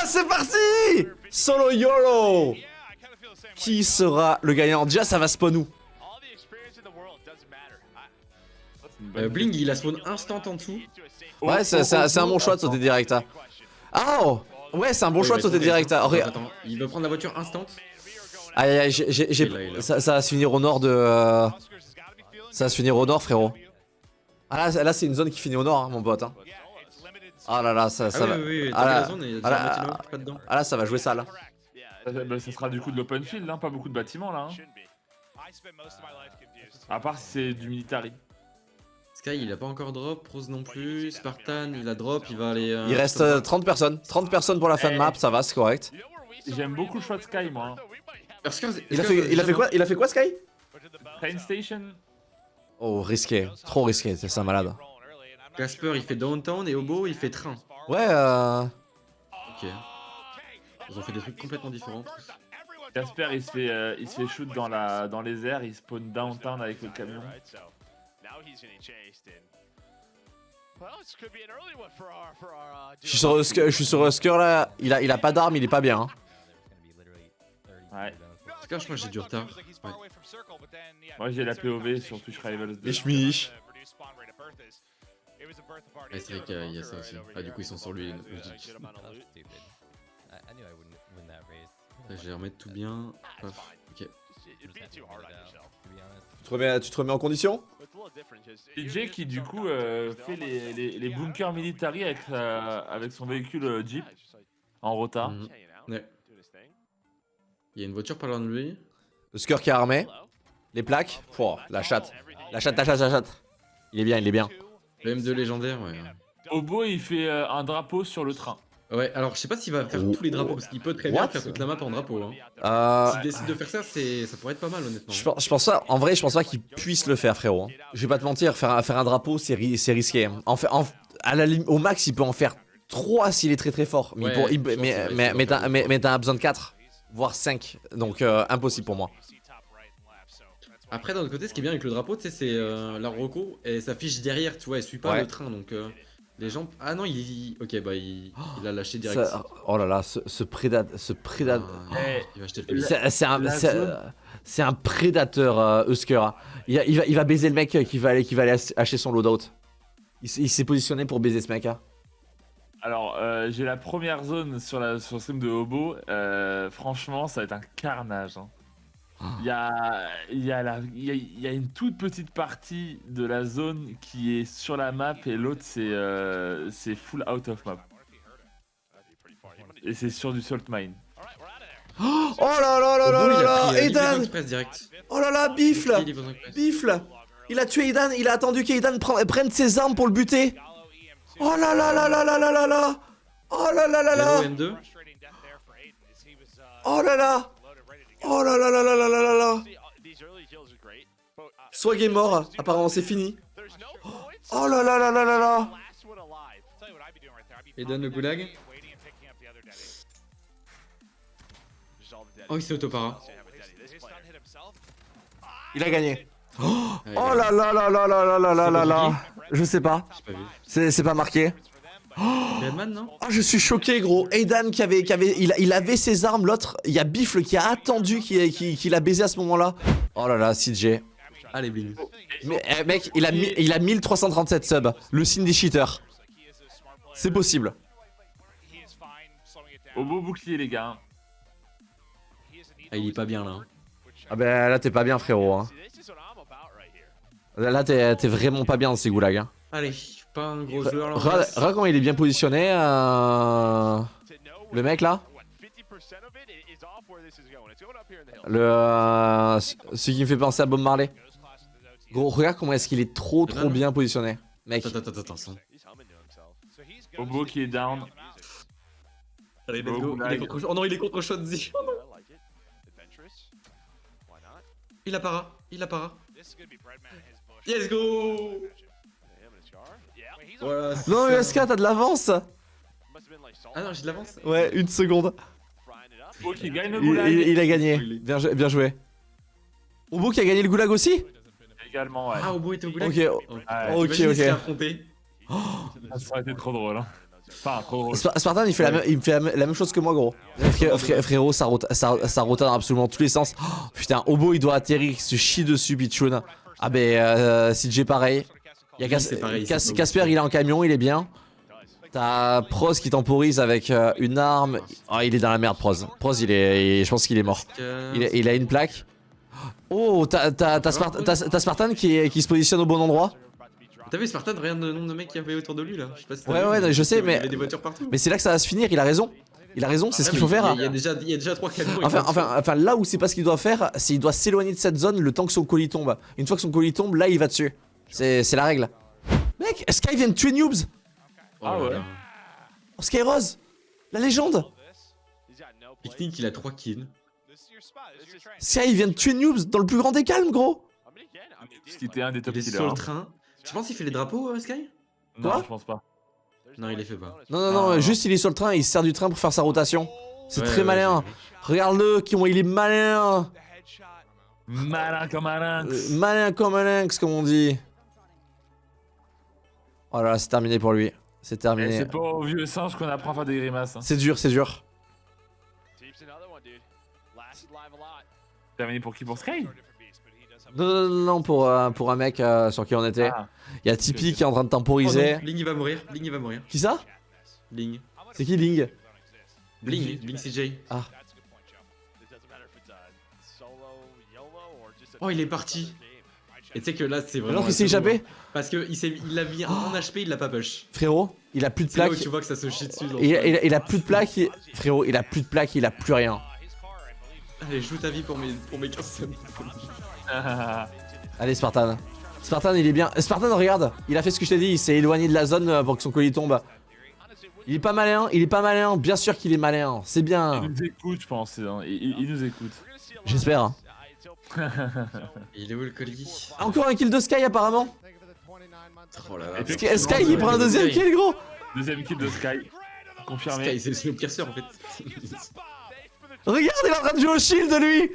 Ah, c'est parti Solo YOLO Qui sera le gagnant Déjà, ça va spawn où Euh, Bling, il a spawn instant en dessous. Ouais, c'est c'est- c'est un bon choix de sauter direct. hein. Ah oh Ouais, c'est un bon Ouais, choix de va sauter direct. hein. Attends, attends, il va prendre la voiture instant. Aïe aïe aïe, ça, ça va se finir au nord de... euh, Ça va se finir au nord, frérot. Ah là, là c'est une zone qui finit au nord, hein, mon pote. hein. Ah là là, ça, Ah ça oui, va... oui, oui, ah t'as là- il y a ah là- déjà un bâtiment pas dedans. Ah là, ça va jouer ça, là. Bah, ça sera du coup de l'open field, hein, pas beaucoup de bâtiments là. hein. À part si c'est du military. Sky, il a pas encore drop, Rose non plus, Spartan, il a drop, il va aller... euh, Il reste sur- euh, 30 personnes. 30 personnes pour la fin de Eh. map, ça va, c'est correct. J'aime beaucoup le choix de Sky moi. hein. Parce que- Il a fait, il a fait quoi Il a fait quoi, Sky? Train Station Oh, risqué. Trop risqué, c'est ça, malade. Casper, il fait downtown et Obo, il fait train. Ouais, euh... Ok. Ils ont fait des trucs complètement différents. tous. Jasper il se fait, euh, il se fait shoot dans, la, dans les airs, il spawn downtown avec le camion. Je suis sur Husker, je suis sur Husker, là. Il a, il a pas d'arme, il est pas bien. hein. Ouais. En tout cas, je crois que j'ai du retard. Ouais. Moi j'ai la POV sur Twitch Rivals 2. Et. Ouais, c'est vrai qu'il y a- ça aussi. Ah, du coup, ils sont sur lui. logique. Là, je vais remettre tout bien. Paf. Ok. Tu te remets, tu te remets en condition DJ qui du coup euh, fait les, les, les bunkers military avec, sa- avec son véhicule euh, Jeep en rota. Mhm. Ouais. Il y a une voiture pas loin de lui. Husker qui est armé. Les plaques. Pouah, la chatte. La chatte, la chatte, la chatte. Il est bien, il est bien. Le M2 légendaire, ouais. Obo il fait euh, un drapeau sur le train. Ouais, alors je sais pas s'il va faire Oh. tous les drapeaux parce qu'il peut très bien faire toute la map en drapeau. Hein. Euh, S'il décide de faire ça, ça pourrait être pas mal honnêtement. je, pense, je pense pas, en vrai, je pense pas qu'il puisse le faire, frérot. hein. Je vais pas te mentir, faire, un- faire un drapeau, c'est ri- c'est risqué. hein. En fait, en- à la lim- au max, il peut en faire 3 s'il est très très fort. Mais, Ouais, pour- il- mais, mais, mais t'as besoin de 4, voire 5. Donc, euh, impossible pour moi. Après, d'un autre côté, ce qui est bien avec le drapeau, tu sais, c'est euh, la Rocco et s'affiche derrière, tu vois, elle suit pas Ouais. le train donc euh, les gens. Ah non, il. Ok, bah il, il a lâché direct. Ça- oh là là, ce, ce prédateur. Ce prédateur. Ah, Eh, il va acheter le. C'est un, c'est- un prédateur, euh, Husker. hein. Il, va- il va, il va baiser le mec euh, qui va aller, qui va aller ach- acheter son loadout. Il, s'est positionné pour baiser ce mec. hein. Alors euh, j'ai la première zone sur, la, sur le stream de Obo. Euh, franchement ça va être un carnage. hein. Il y, a, il, y a la- il, y a, il y a une toute petite partie de la zone qui est sur la map et l'autre c'est euh, c'est full out of map. Et c'est sur du salt mine. Oh là là là là là là euh, direct. Oh là là, bifle Pris livraison express. Bifle Il a tué Aidan, il a attendu qu'Aidan pre- prenne ses armes pour le buter Oh là là là là là là là là Oh là là là là Zéro M2. Oh là là Oh là là là là là là là là Swag est mort, apparemment c'est fini. Oh là là là là là là Et donne le goulag. Oh, il s'est autopara. Il a gagné. Ah, a- Oh là là là là là là là là là là Je sais pas, c'est pas marqué. Redman, non? Oh, je suis choqué, gros. Aidan qui avait, qui avait, il, il avait ses armes, l'autre, il y a Bifle qui a attendu qu'il qui, qu'il a baisé à ce moment-là. Oh là là, CJ. Allez, Bling. Mais, eh, mec, il a, il a 1337 subs. Le signe des cheaters. C'est possible. Obo bouclier les gars. Ah, il est pas bien là. hein. Ah ben là, t'es pas bien, frérot. hein. Là, t'es vraiment pas bien dans ces goulags. Hein. Allez, pas un gros joueur il est bien positionné. euh, Le mec là. Le, euh, ce qui me fait penser à Bob Marley. Gros, regarde comment est-ce qu'il est trop trop bien positionné. Mec, Attends, attends, attends, attends. Obo qui est down. Allez, let's go. Il est contre- Oh non, il est contre Shotzi. Il a para, il a para. Let's go Voilà. Non, ça- USK, t'as de l'avance Ah non, j'ai de l'avance Ouais, une seconde. Gagne le Il, goulag. il- il a gagné. Bien, bien joué. Obo qui a gagné le goulag aussi? Également ouais. Ah, Obo était au goulag? Ok, Oh, Ah, ok, Imagine s'il ok. s'est affronté. Ça aurait été trop drôle. hein. Enfin, trop drôle. Spartan, il fait, la, même- il me fait la, même- la même chose que moi, gros. Fré- fré- frérot, ça, rota- ça, ça rotate dans absolument tous les sens. Oh, putain, Obo, il doit atterrir, il se chie dessus, Pichoun. Ah, ben, euh, CJ, pareil. Il y a Casper, il est en camion, il est bien. T'as Proz qui temporise avec euh, une arme. Ah, il est dans la merde, Proz. Proz, il est, il- je pense qu'il est mort. Il, a- il a une plaque. Oh, t'as t'as- t'as Spart- t'as- t'as Spartan qui, se positionne au bon endroit. T'as vu Spartan, regarde le nombre de mecs qu'il y avait autour de lui là. Je sais pas si t'as Ouais, ouais, je sais, il y mais- avait des voitures partout. Mais c'est là que ça va se finir, il a raison. Il a raison, c'est ce Ouais, qu'il faut faire. Il y, a- il y déjà, il y a déjà trois camions. Enfin, enfin, enfin, là où c'est pas ce qu'il doit faire, c'est il doit s'éloigner de cette zone le temps que son colis tombe. Une fois que son colis tombe, là il va dessus. C'est c'est la règle. Mec, Sky vient de tuer Noobs? Oh Ah ouais. oh, Sky Rose La légende Picnic, il a 3 kills. Sky vient de tuer Noobs dans le plus grand des calmes, gros? Était un des top Il est killers. sur le hein. train. Tu penses qu'il fait les drapeaux, euh, Sky? Non, Quoi? je pense pas. Non, il les fait pas. Non, non, non, Ah. juste il est sur le train, il se sert du train pour faire sa rotation. C'est Ouais, très ouais, malin. Regarde-le, il est malin Malin comme un lynx. Euh, Malin comme un lynx, comme on dit. Oh là là, c'est terminé pour lui. C'est Eh, terminé. C'est pas au vieux singe qu'on apprend à faire des grimaces. hein. C'est dur, c'est dur. Terminé pour qui? Pour Sky? Non, non, non, non, pour, euh, pour un mec euh, sur qui on était. Ah. Il y a Tipeee qui est en train de Oh temporiser. non, Ling il va mourir. Ling il va mourir. qui ça? Ling. C'est qui Ling? Bling, Bling CJ. Oh, il est parti. Et tu sais que là, c'est vraiment. Alors qu'il s'est échappé hein. Parce que il il l'a mis en HP, il l'a pas push. Frérot, il a plus de plaques. tu vois que ça se chie dessus. dans Il, il- il a plus de plaques. il- Frérot, il a plus de plaques, il a plus rien. Allez, joue ta vie pour mes, pour mes 15 secondes. Allez, Spartan. Spartan, il est bien. Spartan, regarde, il a fait ce que je t'ai dit. Il s'est éloigné de la zone euh, pour que son colis tombe. Il est pas malin, il est pas malin. Bien sûr qu'il est malin. C'est Il bien. nous écoute, je pense. hein. Il, il- il nous écoute. J'espère. Il est où le colis? Encore un kill de Sky, apparemment. Oh là là. Sky, Sky, il prend un deuxième kill, gros. Deuxième kill de Sky. Confirmé. Sky, c'est le snowpiercer en fait. Regarde, il est en train de jouer au shield, lui.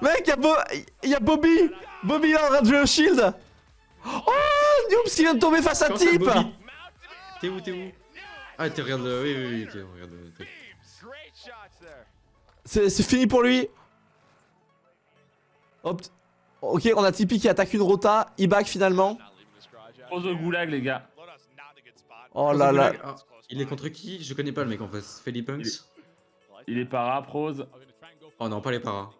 Mec, y'a Bo y a Bobby. Bobby, il est en train de jouer au shield. Oh, Noobs qui vient de tomber face à Tip. Bobby? T'es où, t'es où? Ah, t'es regarde. Oui, oui, oui, ok, regarde. c'est fini pour lui. Hop. Ok, on a Tipeee qui attaque une rota. Il back finalement. Pose au goulag, les gars. Oh là là. Ah, il est contre qui? Je connais pas le mec en face. Philippe Il Punks? Est- Il est para, prose, Oh non, pas les paras.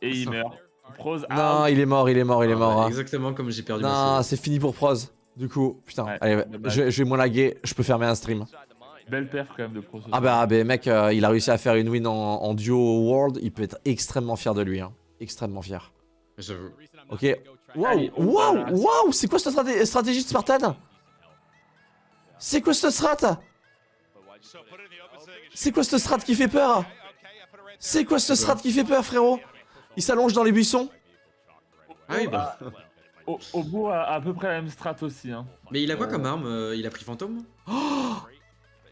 et il meurt. Prose, Non, il est mort, il est mort, il est Ah, mort. ouais, hein. Exactement comme j'ai perdu Non, c'est fini pour Proz. Du coup, putain, Ouais, allez, dommage. je, vais- je vais moins laguer, je peux fermer un stream. Belle perf quand même de Prose. Ah bah, ah bah, mec, euh, il a réussi à faire une win en, en duo world, il peut être extrêmement fier de lui, hein. Extrêmement fier. J'avoue. Ok. Waouh, waouh, waouh, c'est quoi cette straté- stratégie de Spartan? C'est quoi cette strat? C'est quoi cette strat qui fait peur? C'est quoi cette strat qui fait peur, frérot? Il s'allonge dans les buissons? Ah oui, bah. Au, au bout, à, à peu près la même strat aussi. Hein. Mais il a quoi comme arme euh, Il a pris fantôme?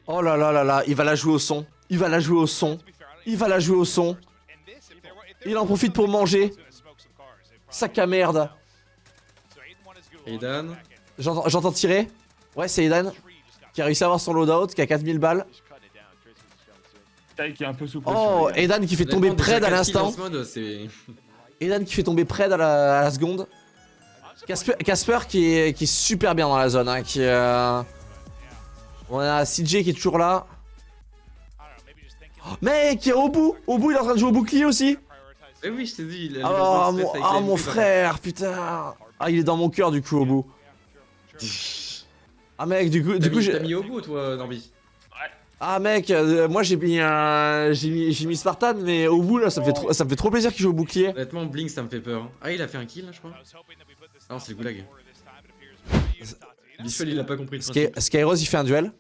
Oh là là là là, il va la jouer au son. Il va la jouer au son. Il va la jouer au son. Il en profite pour manger. Sac à merde. Aidan J'entends tirer. Ouais, c'est Eden qui a réussi à avoir son loadout, qui a 4000 balles. Taille qui est un peu sous pression. Oh. Eden qui fait tomber Pred à l'instant. Eden qui fait tomber Pred à la, à la seconde. Casper, Casper qui, est, qui est super bien dans la zone. Hein, qui, euh, On a CJ qui est toujours là. Oh, mec, qui est au bout. Au bout, il est en train de jouer au bouclier aussi. Eh oui, je t'ai dit. il a- Ah, le mon, ah, mon frère, putain. Ah, il est dans mon cœur du coup au bout. Ah, mec, du coup, du T'as coup mis- j'ai. T'as mis au bout, toi, Norby Ah, mec, euh, moi j'ai mis, un... j'ai mis, Spartan, mais au bout là, ça me fait trop, ça me fait trop plaisir qu'il joue au bouclier. Honnêtement, Blink, ça me fait peur. Ah, il a fait un kill, là, je crois. Ah non, c'est le goulag. Bichel, il a pas compris le Sky, principe. Skyros, il fait un duel.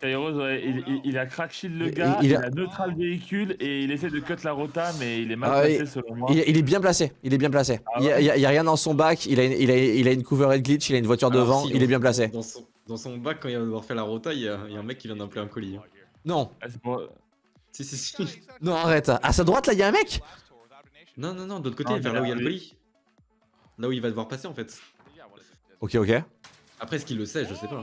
Kairos, ouais, il, il- il a crack shield le gars, il il, a- a... neutral véhicule et il essaie de cut la rota, mais il est mal Ah, placé il- selon moi. Il, il est bien placé, il est bien placé. Ah il, y a, il rien dans son back, il a une, il a, il a une cover glitch, il a une voiture Alors, devant, si, il est bien placé. Dans son, dans son bac, quand il va devoir faire la rota, il y a, il y a un mec qui vient d'appeler un colis. hein. Non, Ah, Si, si, si. non, arrête. À sa droite là, il y a un mec. Non, non, non, de l'autre côté, Ah, vers là où il y a le colis. Là où il va devoir passer, en fait. Ok, ok. Après, est-ce qu'il le sait Je sais pas.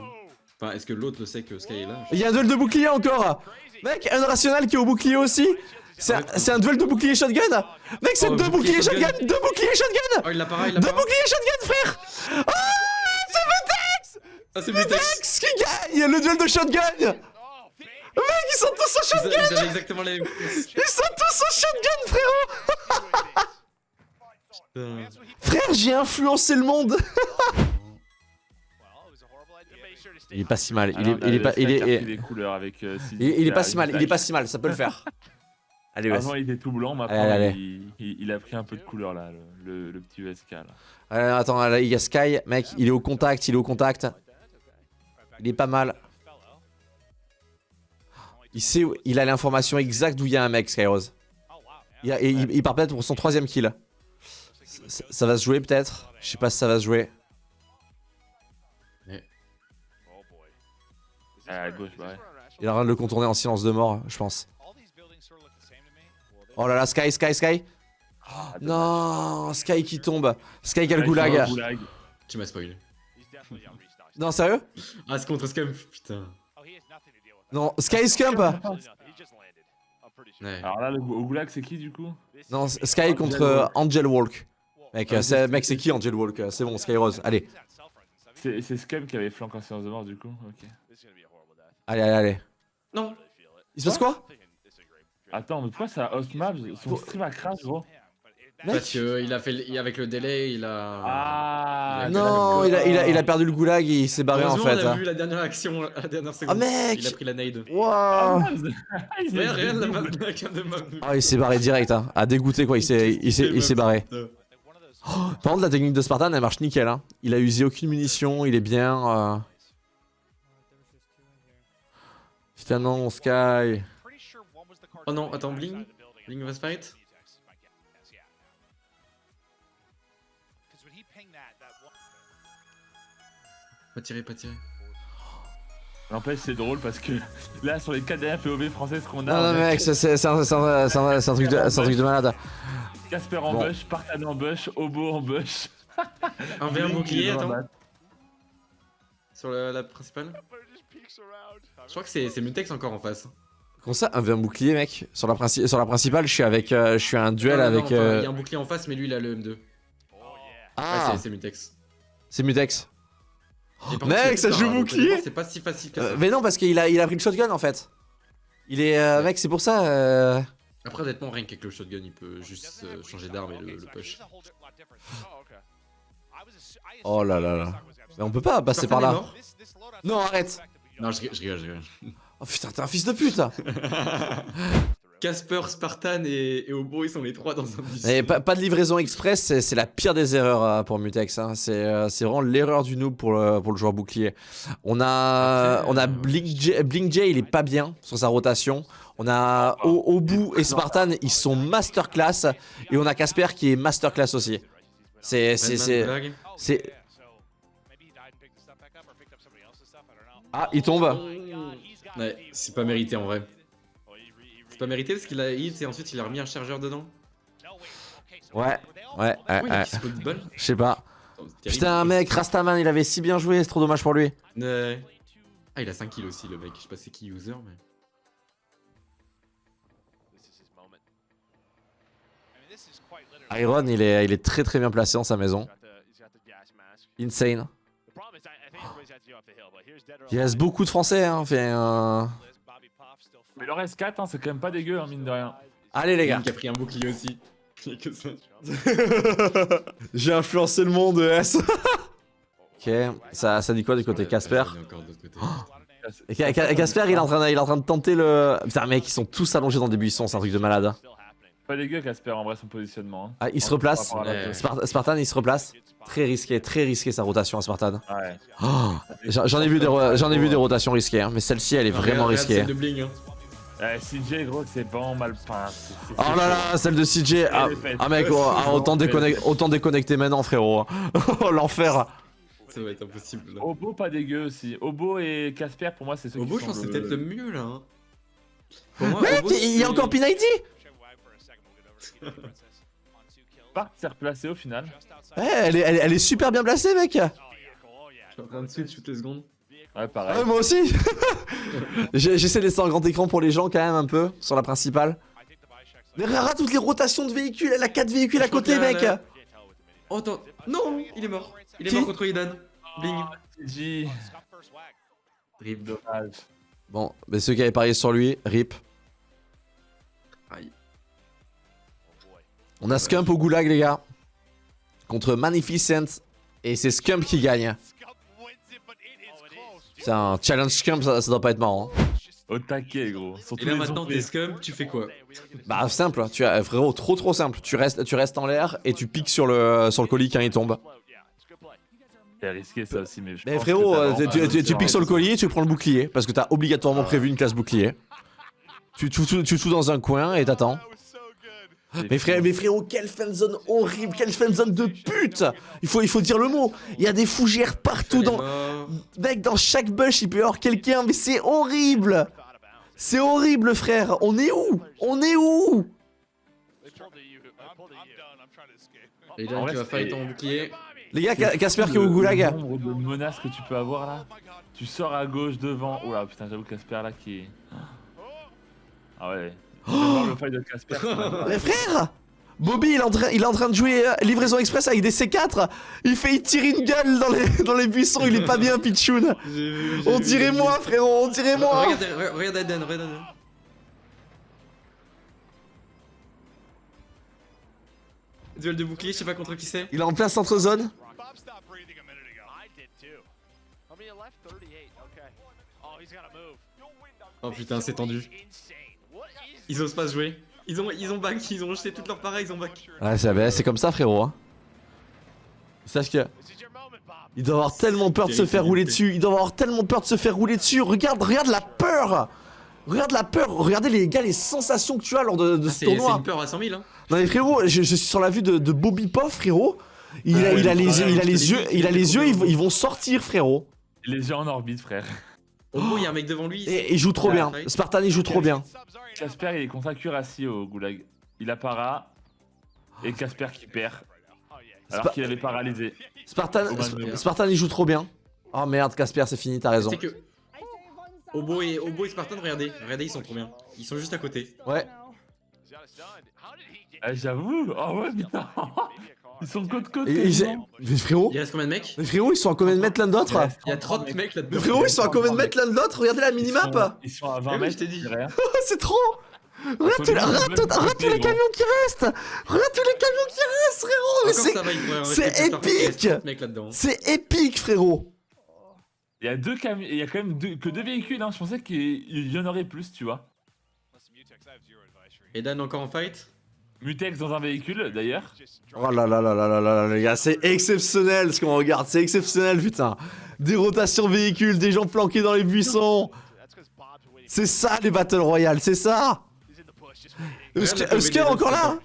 Enfin, est-ce que l'autre le sait que Sky est là Il y a un duel de bouclier encore. Mec, un rational qui est au bouclier aussi. C'est un, duel de bouclier shotgun. Mec, c'est Oh, deux bouclier boucliers shotgun shotgun. Deux boucliers shotgun. Oh, il l'a pas, il l'a Deux boucliers shotgun, frère. Ah, c'est Mutex. Ah, c'est Mutex. Mutex qui gagne. Le duel de shotgun. Mec, ils sont tous au shotgun ils avaient exactement les mêmes. Ils sont tous au shotgun, frérot. Frère, j'ai influencé le monde Il est pas si mal, il est, il est pas, il est, il est- des couleurs avec. euh, il est- il est pas si mal, il est pas si mal, ça peut le faire. Allez, ouais. Avant il était tout blanc, maintenant Allez, allez. Il, il- il a pris un peu de couleur là, le, le- le petit USK là. Allez, attends, là, il y a Sky, mec, il est au contact, il est au contact. Il est pas mal. Il sait, où- il a l'information exacte d'où il y a un mec, Skyrose. Il, a- et il, il part peut-être pour son troisième kill. Ça, ça va se jouer peut-être Je sais pas si ça va se jouer. À gauche, bah ouais. Il est en train de le contourner en silence de mort, je pense. Oh là là, Sky, Sky, Sky Ah, Non, Sky qui tombe. Sky qui a le goulag. Tu m'as spoilé. Non, sérieux? Ah, c'est contre Scum, putain. Non, Sky Scump Ouais. Alors là, le, goulag, c'est qui du coup? Non, Sky contre euh, Angel Walk. Mec, euh, c'est mec, c'est qui Angel Walk? Euh, C'est bon, Sky Rose. Allez, C'est c'est Scum qui avait flanqué en séance de mort du coup? Ok. Allez, allez, allez. Non Il se passe quoi? Attends, mais pourquoi ça host map? Son stream a crash gros Parce Mec que il a fait, il- avec le délai, il a. Ah Non, il a, il, a, il a perdu le goulag et il s'est barré en fait. on a hein. vu la dernière action, la dernière seconde. mec Il a pris la nade. Waouh Il Mais a rien, la, double. map- la cam de map. Ah, il s'est barré direct, hein. Ah, dégoûté quoi, il s'est il s'est- il s'est barré. Par contre, la technique de Spartan, elle marche nickel, hein. Il a usé aucune munition, il est bien. Euh... Putain, non, Sky. Oh non, attends, Bling? Bling va se fight Pas tirer, pas tirer. N'empêche, c'est drôle parce que là, sur les 4 dernières POV françaises qu'on a, Non, non, mec, c'est un, truc de, c'est un truc de malade. Casper en Bon. bush, Spartan en bush, Obo en bush. Un V1 Bling, bouclier, attends. Sur la, la principale Je crois que c'est c'est Mutex encore en face. Comment ça, un V1 bouclier, mec? Sur la, princi- sur la principale, je suis avec. euh, je suis à un duel Non, non, non, avec. enfin, euh, Il y a un bouclier en face, mais lui il a le M2. Ouais, Ah, c'est- c'est Mutex. c'est Mutex. Mec, ça joue bouclier. C'est pas si facile que Euh, mais non, parce qu'il a, il a pris le shotgun en fait. Il est. euh, Ouais. Mec, c'est pour ça. euh, Après, honnêtement, rien qu'avec le shotgun, il peut juste euh, changer d'arme et le, le push. Oh là là là. Mais on peut pas passer par là. Non, arrête. Non, je, je rigole, je rigole. Oh putain, t'es un fils de pute. Casper, Spartan et, et Obo, ils sont les trois dans un bus. Et pas, pas de livraison express, c'est c'est la pire des erreurs euh, pour Mutex. hein. C'est euh, c'est vraiment l'erreur du noob pour le, pour le joueur bouclier. On a, Après, on a euh, Blink J, Blink J, il est pas bien sur sa rotation. On a O- Obu et Spartan, ils sont masterclass. Et on a Casper qui est masterclass aussi. C'est. Ah, il tombe. Ouais, c'est pas mérité en vrai. C'est pas mérité parce qu'il a hit et ensuite il a remis un chargeur dedans. Ouais, ouais, ouais, Je sais pas. Oh. Putain, mec, Rastaman, il avait si bien joué, c'est trop dommage pour lui. Ouais. Ah, il a 5 kills aussi le mec. Je sais pas c'est qui user, mais. Iron, il est, il est très très bien placé dans sa maison. Insane. Il reste beaucoup de Français, hein. Fait, euh, Mais le reste 4, hein, c'est quand même pas dégueu, hein, mine de rien. Allez les gars. Qui a pris un bouclier aussi. J'ai influencé le monde, ES. ok, ça, ça dit quoi du côté Casper? Casper, il est, en train de, il est en train de tenter le. Putain, mec, ils sont tous allongés dans des buissons, c'est un truc de malade. Pas dégueu, Casper, en vrai, son positionnement. hein. Ah, il se replace. Ouais. Spart- Spartan, il se replace. Très risqué, très risqué sa rotation à Spartan. Ouais. Oh, J'en ai vu des, j'en ai vu des rotations risquées, hein, mais celle-ci, elle est vraiment Regarde- risquée. Bling. Hein. Euh, CJ, gros, c'est vraiment mal Oh là là, celle de CJ. Ah, ah, mec, oh, ah, autant, déconnecter, autant déconnecter maintenant, frérot. Oh, l'enfer. Ça va être impossible. Là. Obo, pas dégueu aussi. Obo et Casper, pour moi, c'est ceux Obo, qui je sont pense que c'est peut-être le mieux là. hein. Pour moi, Mec, Obo, il y a encore P90 Spark s'est replacé au final. Ouais, elle est, elle, est- elle est super bien placée, mec. Je suis en train de switch toutes les secondes. Ouais, pareil. Ouais, moi aussi J'essaie de laisser en grand écran pour les gens quand même un peu, sur la principale. Mais regarde toutes les rotations de véhicules, elle a 4 véhicules à Je côté mec Oh, attends. Non, il est mort. Il est Qui mort contre Idan. Bling. GG. Rip. Dommage. Bon, mais ceux qui avaient parié sur lui, rip. On a Scump au goulag les gars. Contre Magnificent. Et c'est Scump qui gagne. C'est un challenge Scump, ça, ça doit pas être marrant. hein. Au taquet, gros. Sur Et là maintenant, t'es scum, tu fais quoi? Bah simple, tu as frérot, trop trop simple. Tu restes, tu restes en l'air et tu piques sur le, sur le colis quand il tombe. C'est risqué ça aussi, mais je Mais pense frérot, que euh, tu, tu- tu piques sur le collier, tu prends le bouclier parce que t'as obligatoirement prévu une classe bouclier. Tu tu tu- tu te fous dans un coin et t'attends. Mais, frère, mais frérot, quelle fanzone horrible, quelle fanzone de pute il faut, il faut dire le mot. Il y a des fougères partout dans... Mec, dans chaque bush, il peut y avoir quelqu'un, mais c'est horrible C'est horrible, frère On est où? On est où? Et En Idan vrai, qui va c'est- fight en bouclier. Les gars, Casper qui est au goulag. Le nombre de menaces que tu peux avoir là. Tu sors à gauche devant. Oula, putain, j'avoue Casper là qui est. Ah ouais. Voir le de Casper. Mais frère Bobby, il est, en train, il est en train de jouer euh, livraison express avec des C4 Il fait, il tire une gueule dans les, dans les buissons, il est pas bien, Pichoun On dirait moi, frérot, on dirait moi Regarde, Aden. Duel de bouclier, je sais pas contre qui c'est. Il est en plein centre zone. Bob stopped breathing a minute ago. I did too. I mean, it left? 38. Okay. Oh. Oh putain, c'est tendu. Ils osent pas se jouer. Ils ont, ils ont back, ils ont jeté toutes leurs pareils, ils ont back. Ouais, c'est c'est comme ça, frérot. Hein. Sache que this is your moment, Bob. il doit avoir tellement peur de se faire rouler dessus. Il doit avoir tellement peur de se faire rouler dessus. Regarde, regarde la peur. Regarde la peur. Regardez les gars, les sensations que tu as lors de, de Ah, ce c'est c'est tournoi. une peur à 100 000 hein. Non mais frérot, je, je suis sur la vue de, de Bobby Poff, frérot. Il, Ah a, ouais, il, a mais les, il a les yeux, il a les yeux, ils, ils vont sortir, frérot. Les yeux en orbite, frère. Au bout, il y a un mec devant lui. Et il joue trop bien. Spartan, il joue trop bien. Casper, il est contre un cuirassier au goulag. Il a para. Et Casper qui perd. Oh. Alors qu'il avait paralysé. Spartan, Oh, Spartan, il joue trop bien. Oh merde, Casper, c'est fini, t'as raison. C'est que. Obo et, Obo et Spartan, regardez. Regardez, ils sont trop bien. Ils sont juste à côté. Ouais. Ah, J'avoue. Oh ouais, putain. Ils sont côte côte. Et- et- mais frérot, Il reste combien de mecs? mais frérot, ils sont à combien de mètres l'un de l'autre? Il y a 30 mecs là-dedans. Mais frérot, ils sont à combien de mètres l'un de l'autre? Regardez la minimap Ils sont à Eh 20 oui, mètres, je t'ai dit. Oh, C'est trop Regarde tous les, camions qui restent Regarde tous les camions qui restent, frérot c'est- épique 30 mecs là-dedans. C'est épique, frérot Il y a deux camions. Il y a quand même que deux véhicules. Hein. Je pensais qu'il y en aurait plus, tu vois. Et Dan encore en fight? Mutex dans un véhicule, d'ailleurs. Oh là là là là là là là, les gars, c'est exceptionnel ce qu'on regarde, c'est exceptionnel, putain. Des rotations véhicules, des gens planqués dans les buissons. C'est ça les Battle Royale, c'est ça Eusker encore là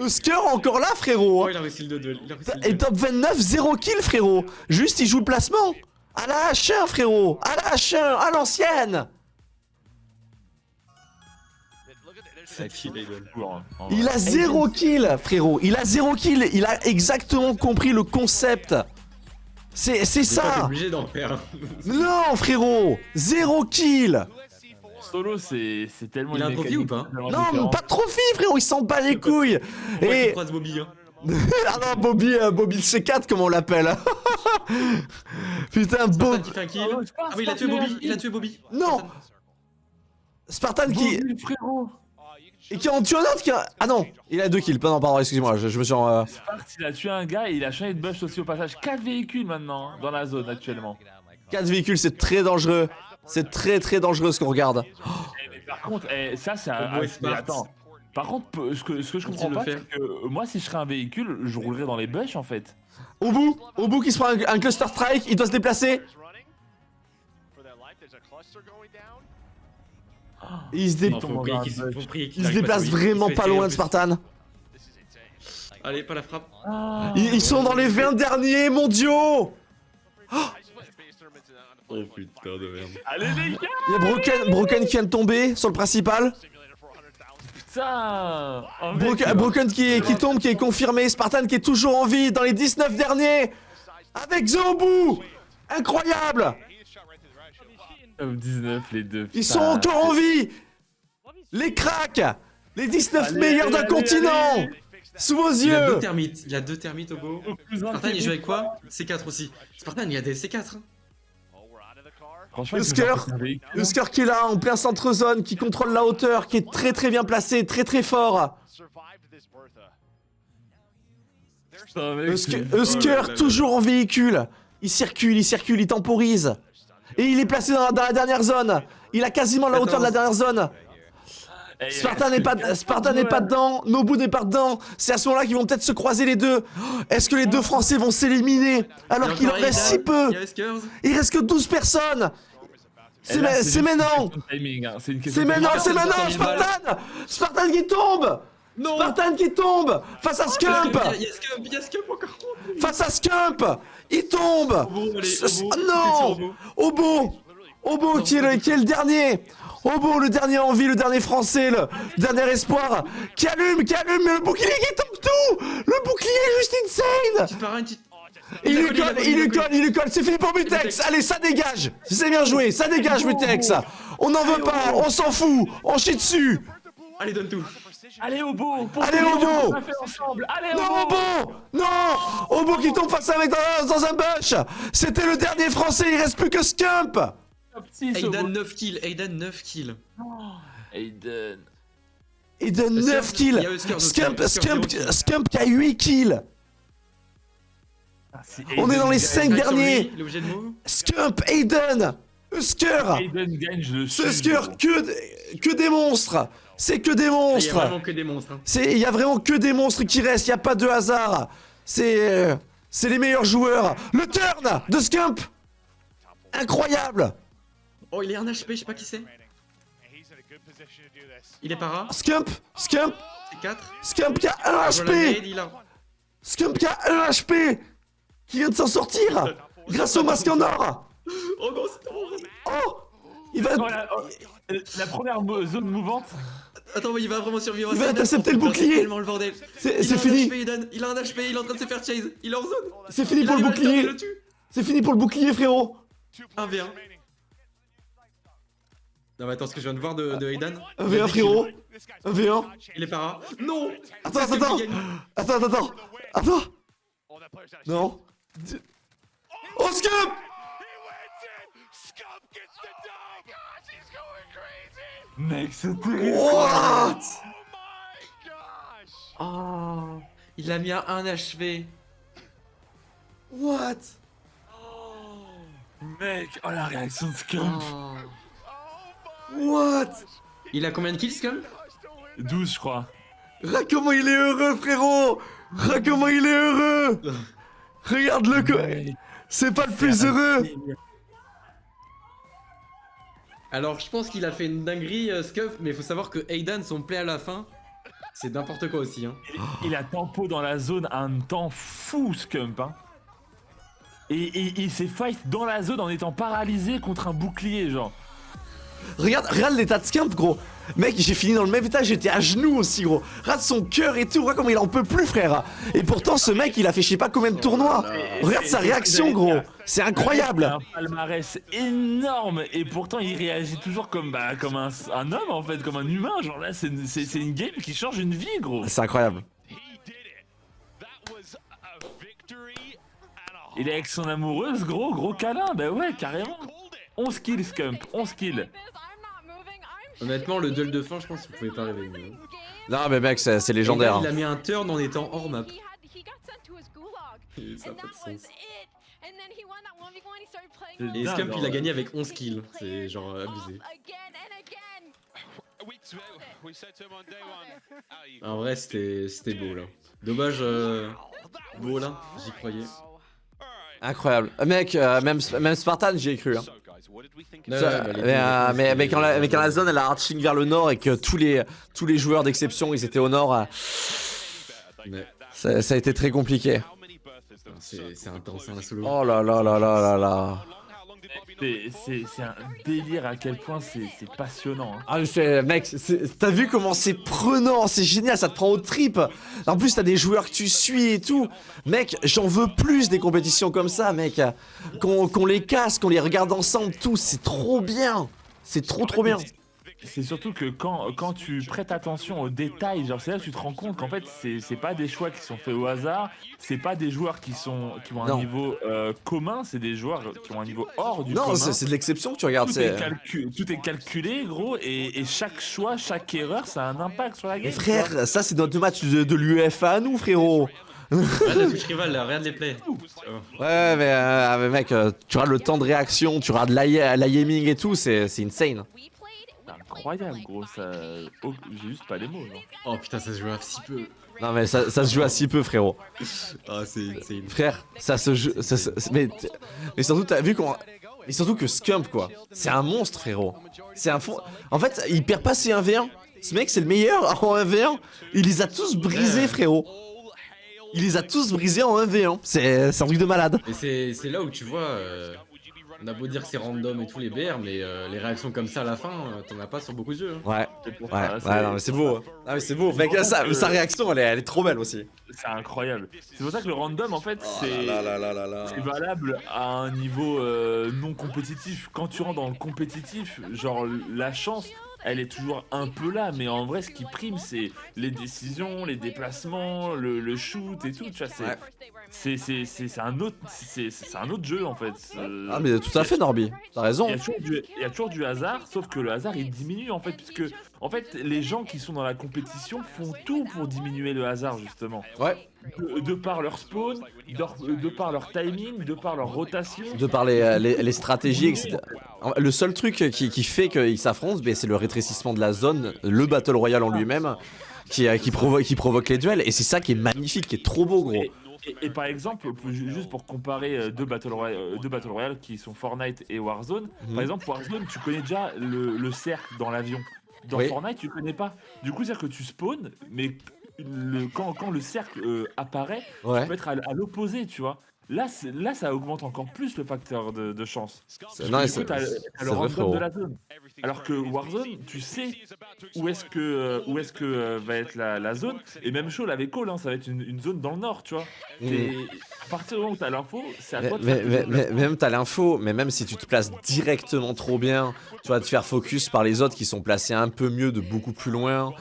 Eusker encore là, frérot Oh, il a réussi le 2 Il a réussi le Et top 29, 0 kill, frérot. Juste, il joue le placement. À la H1, frérot. À la H1, à l'ancienne Il vrai. a 0 kill, frérot Il a 0 kill, il a exactement compris le concept C'est ça obligé d'en faire. Non, frérot Zéro kill Solo, c'est c'est tellement. Il a un mécanique ou pas Non, pas de trophée, frérot, il s'en bat les couilles Et... Bobby. Hein. Ah non, Bobby, euh, Bobby le C4, comme on l'appelle Putain, Spartan Bob... qui fait un kill. Oh, je pense Ah oui, il a tué Bobby. Il a tué Bobby. Non Spartan qui... Bobby, frérot. Et qui en tue un autre qui a... Ah non Il a deux kills, pardon, pardon, excusez-moi, je, je me suis... en, euh, il a tué un gars et il a changé de bush aussi au passage. 4 véhicules maintenant hein, dans la zone actuellement. Quatre véhicules, c'est très dangereux C'est très très dangereux ce qu'on regarde Eh, mais par contre, eh, ça c'est un. Ah, mais attends. Par contre, ce que, ce que je comprends pas, faire c'est que euh, moi, si je serais un véhicule, je roulerais dans les bush en fait. Au bout Au bout qui se prend un, un cluster strike, il doit se déplacer il se, dé- Non, faut prier qu'il Tombe faut prier qu'il il se déplace vraiment pas loin de Spartan Allez, pas la frappe. Ah. ils, ils sont dans les 20 derniers mondiaux Oh putain de merde. Allez les gars Il y a Broken, Broken qui vient de tomber sur le principal Putain Oh, mec, Broken, Broken qui, est- qui tombe, qui est confirmé. Spartan qui est toujours en vie dans les 19 derniers. Avec Zobu Incroyable Top 19, les deux. Ils putain. sont encore en vie Les cracks Les 19 Allez, meilleurs d'un continent allez. Sous vos Il a deux yeux termites. Il a deux termites au beau. Spartan, il joue avec quoi? C4 aussi. Spartan, il a des C4. hein. Le qui est là, en plein centre zone, qui contrôle la hauteur, qui est très très bien placé, très très fort. Putain, mec, toujours en véhicule. Il circule, il circule, il temporise. Et il est placé dans la, dans la dernière zone. Il a quasiment la hauteur de la dernière zone. Spartan n'est pas, Spartan n'est pas dedans, Nobu n'est pas dedans. C'est à ce moment-là qu'ils vont peut-être se croiser les deux. Oh, Est-ce que les deux Français vont s'éliminer alors qu'il en reste si peu? Il reste que 12 personnes. C'est maintenant. hein. C'est maintenant, c'est maintenant, 400 000 balles. Spartan Spartan qui tombe Non. Spartan qui tombe Face à Scump. Il y a- il y a Scump, il y a Scump encore. Face à Scump Il tombe. Non. Obo. Obo qui est, le, qui est le dernier. Obo, le dernier en vie, le dernier français, le dernier espoir Qui allume, qui allume, mais le bouclier qui tombe tout. Le bouclier est juste insane. Il lui colle, il lui colle, il lui colle, c'est fini pour Mutex. Allez, ça dégage. C'est bien joué, ça dégage Mutex. On n'en veut pas, on s'en fout On chie dessus. Allez, donne tout. Allez au beau pour Allez, fait ensemble Allez au Non, Obo Non Obo qui tombe face à un mec dans, dans un bush C'était le dernier français, il reste plus que Scump Top 6 au Aidan beau. 9 kills, Aidan 9 kills. Aiden. Il donne Huskers, 9 kills Scump, qui a 8 kills Ah, On est dans les Aiden 5 gagne. Strike sur derniers. Scump, Aiden Husker Aiden gagne, je le suis. Ce Husker, que, des- que des monstres C'est que des Il y a monstres vraiment que des monstres. hein. C'est, il y a vraiment que des monstres qui restent, il y a pas de hasard. C'est, euh, c'est les meilleurs joueurs. Le turn de Scump, incroyable. Oh, il est un HP, je sais pas qui c'est. Il est para. Scump, Scump, C'est 4. Scump qui a un HP. Il a. Scump qui a un HP, qui vient de s'en sortir grâce au masque en or. Oh non, c'est trop. Oh, il va, Oh, la, oh, la première zone mouvante. Attends, mais il va vraiment survivre. Il va intercepter le bouclier. C'est tellement le bordel. fini. Il a un HP, il est en train de se faire chase. Il est en zone. c'est fini pour le bouclier. C'est fini pour le bouclier, frérot. Two Un players V1. remaining. Non, mais attends, ce que je viens de voir de, de Aidan. Un V1, frérot. This guy's Un V1. Il est para. Non Attends, attends, attends, attends, attends, attends, Non. Oh, Scump Mec, c'est terrible. What? Oh my gosh! Oh Il a mis à 1 HP. What? Mec, oh la réaction de Scump. Oh. What? Il a combien de kills, Scump 12, je crois. Ah, comment il est heureux, frérot Ah, comment il est heureux Regarde-le, C'est pas le plus heureux Alors, je pense qu'il a fait une dinguerie, euh, Scump, mais faut savoir que Aidan, son play à la fin, c'est n'importe quoi aussi. Hein. Il a tempo dans la zone un temps fou, Scump. Hein. Et il s'est fight dans la zone en étant paralysé contre un bouclier, genre. Regarde, regarde l'état de Scump, gros. Mec, j'ai fini dans le même état, j'étais à genoux aussi, gros. Regarde son cœur et tout, regarde comment il en peut plus, frère. Et pourtant, ce mec, il a fait je sais pas combien de tournois. Regarde sa réaction, gros. C'est Il a incroyable un palmarès énorme et pourtant il réagit toujours comme, bah, comme un, un homme en fait, comme un humain. Genre là, c'est une game qui change une vie, gros. C'est incroyable. Il est avec son amoureuse, gros, gros câlin. Bah ouais, carrément. Called it! 11 kills, Scump, 11 kills. Honnêtement, le duel de fin, je pense que vous pouvez pas rêver mieux. Non, mais mec, c'est légendaire il a mis un turn en étant hors map. Et Ça a pas de sens. C'est Et Scump, il a gagné avec 11 kills. C'est genre euh, abusé. We, we said to him on day one, "Ah, you- En vrai, c'était c'était beau là. Dommage, euh, beau là, j'y croyais. Incroyable Mec, euh, même, même Spartan, j'y ai cru hein. Mais, deux, euh, mais, mais quand la, mais quand zone elle a arching vers le nord et que tous les, tous les joueurs d'exception ils étaient au nord, euh, ça, ça a été très compliqué. C'est c'est intense, hein, la solo. Oh là là là là là là. C'est- un délire à quel point c'est passionnant. hein. Ah, mec, t'as vu comment c'est prenant, c'est génial, ça te prend aux tripes. En plus, t'as des joueurs que tu suis et tout. Mec, j'en veux plus des compétitions comme ça, mec. Qu'on les casse, qu'on les regarde ensemble, tout, c'est trop bien. C'est trop trop bien. C'est surtout que quand, quand tu prêtes attention aux détails, genre c'est là que tu te rends compte qu'en fait c'est c'est pas des choix qui sont faits au hasard, c'est pas des joueurs qui sont qui ont un Non. niveau euh, commun, c'est des joueurs qui ont un niveau hors du Non, commun. c'est c'est de l'exception que tu regardes. tout, est calcu- tout est calculé gros et, et chaque choix, chaque erreur ça a un impact sur la game. Mais frère, ça c'est notre match de, de l'UEFA à nous, frérot. Regarde la rival, là, regarde les plays. Ouais, mais, euh, mais mec, euh, tu regardes le temps de réaction, tu regardes l'aiming et tout, c'est c'est insane. C'est incroyable gros, ça... oh, j'ai juste pas les mots. genre. Oh putain, ça se joue à si peu. Non, mais ça, ça se joue à si peu, frérot. Ah, c'est une. Frère, ça se joue. ça mais, mais surtout, t'as vu qu'on. Mais surtout que Scump, quoi. C'est un monstre, frérot. C'est un fond. En fait, il perd pas ses 1v1. Ce mec, c'est le meilleur en 1v1. Il les a tous brisés, frérot. Il les a tous brisés en 1v1. C'est un truc de malade. Et c'est c'est là où tu vois. euh, on a beau dire que c'est random et tous les BR, mais euh, les réactions comme ça à la fin, euh, t'en as pas sur beaucoup de jeux. hein. Ouais, ouais, ouais, non, mais c'est beau. hein. Ah, mais c'est beau. Mec, sa, que- sa réaction, elle est, elle est trop belle aussi. C'est incroyable. C'est pour ça que le random en fait Oh. C'est valable à un niveau euh, non compétitif. Quand tu rentres dans le compétitif, genre la chance, elle est toujours un peu là, mais en vrai, ce qui prime, c'est les décisions, les déplacements, le, le shoot et tout. Tu vois, c'est Ouais. c'est un autre c'est un autre jeu en fait. Ah, mais tout à fait, Norby. T'as raison. il y, a toujours du, il y a toujours du hasard, sauf que le hasard il diminue en fait, puisque en fait les gens qui sont dans la compétition font tout pour diminuer le hasard justement. Ouais. De, par leur spawn, de, par leur timing, de par leur rotation. De par les, les, les stratégies, etc. Le seul truc qui, qui fait qu'ils s'affrontent, ben, c'est le rétrécissement de la zone, le Battle Royale en lui-même, qui, euh, qui, provo- qui provoque les duels. Et c'est ça qui est magnifique, qui est trop beau, gros. Et, par exemple, juste pour comparer euh, deux Battle, Royale, euh, deux Battle Royale qui sont Fortnite et Warzone, Mhm. par exemple, Warzone, tu connais déjà le, le cercle dans l'avion. Dans Oui. Fortnite, tu connais pas. Du coup, c'est-à-dire que tu spawns, mais le, quand, quand le cercle euh, apparaît, Ouais. tu peux être à, à l'opposé, tu vois. Là, là, ça augmente encore plus le facteur de, de chance. Non, c'est- le random de la zone. Alors que Warzone, tu sais où est-ce que, euh, où est-ce que euh, va être la, la zone. Et même chose avec Call, hein, ça va être une, une zone dans le nord, tu vois. Et à partir du moment où t'as l'info, c'est à toi de mais- mais- mais même t'as l'info, mais même si tu te places directement trop bien, tu vas te faire focus par les autres qui sont placés un peu mieux de beaucoup plus loin.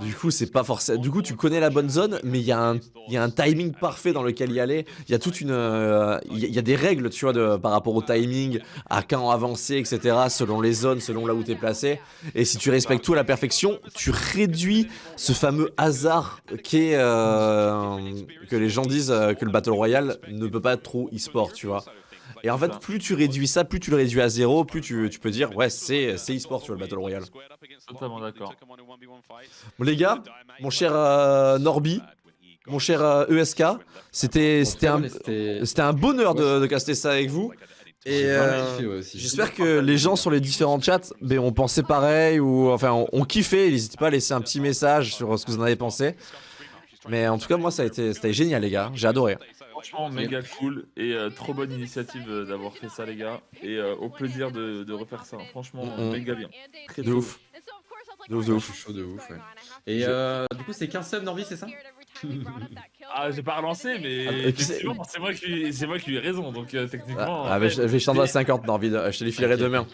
Du coup, c'est pas forcément. Du coup, tu connais la bonne zone, mais il y, a un- timing parfait dans lequel y aller. Il y a toute une. euh, Il y, a- des règles, tu vois, de, par rapport au timing, à quand avancer, etc., selon les zones, selon là où t'es placé. Et si tu respectes tout à la perfection, tu réduis ce fameux hasard euh, que les gens disent euh, que le Battle Royale ne peut pas être trop e-sport, tu vois. Et en fait, plus tu réduis ça, plus tu le réduis à zéro, plus tu, tu peux dire, ouais, c'est e-sport, tu vois, le Battle Royale. Totalement d'accord. Bon, les gars, mon cher euh, Norby, mon cher euh, ESK, c'était c'était un, C'était. un bonheur de, de caster ça avec vous. Et euh. J'espère que les gens sur les différents chats ben, ont pensé pareil ou enfin ont, ont kiffé. N'hésitez pas à laisser un petit message sur ce que vous en avez pensé. Mais en tout cas, moi, ça a été, c'était génial, les gars. J'ai adoré. Franchement, méga cool et euh, trop bonne initiative euh, d'avoir fait ça, les gars. Et euh, au plaisir de, de refaire ça. Franchement, Mhm. méga bien. Très De ouf. De ouf, de Ouais, ouf. je suis chaud de ouf, ouais. Et euh, du coup, c'est 15 subs, Norby, c'est ça Ah, j'ai pas relancé, mais Ah, c'est- moi qui, c'est moi qui ai raison. Donc euh, techniquement. Ah, ah, mais je, vais à 50, Norby. Je te les filerai demain.